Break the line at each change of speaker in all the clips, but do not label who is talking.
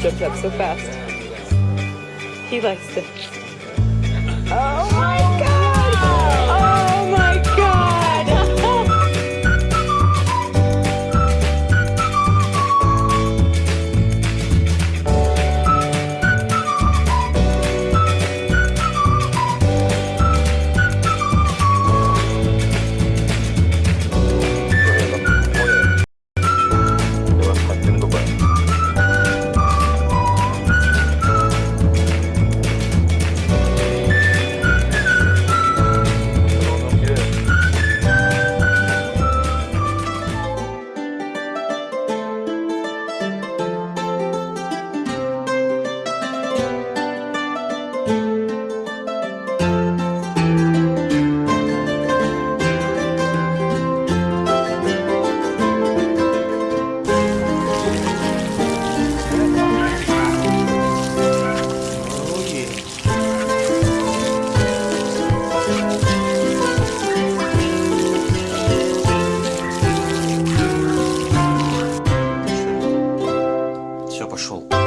Jumped up so fast. He likes to.
手。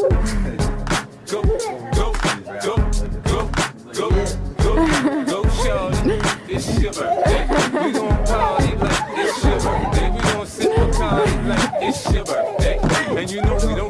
go, go, go, go, go, go, go, go, go, go, go, It's your birthday. We gon' party like it's your birthday. We gon' sip a party like it's your birthday. And you know we don't